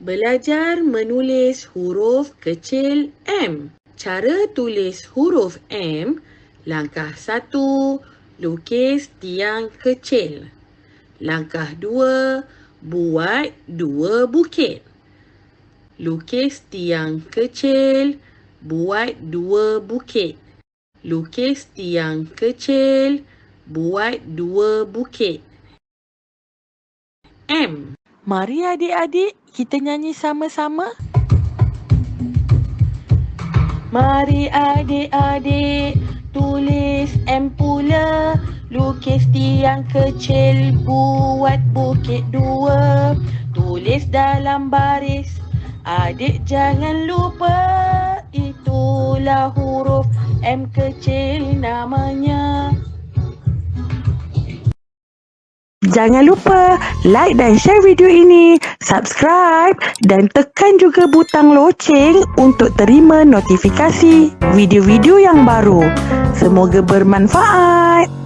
Belajar menulis huruf kecil M. Cara tulis huruf M, langkah satu, lukis tiang kecil. Langkah dua, buat dua bukit. Lukis tiang kecil, buat dua bukit. Lukis tiang kecil, buat dua bukit. M. Mari adik-adik kita nyanyi sama-sama. Mari adik-adik tulis M pula Lukis tiang kecil buat bukit dua Tulis dalam baris Adik jangan lupa Itulah huruf M kecil namanya Jangan lupa like dan share video ini, subscribe dan tekan juga butang loceng untuk terima notifikasi video-video yang baru. Semoga bermanfaat.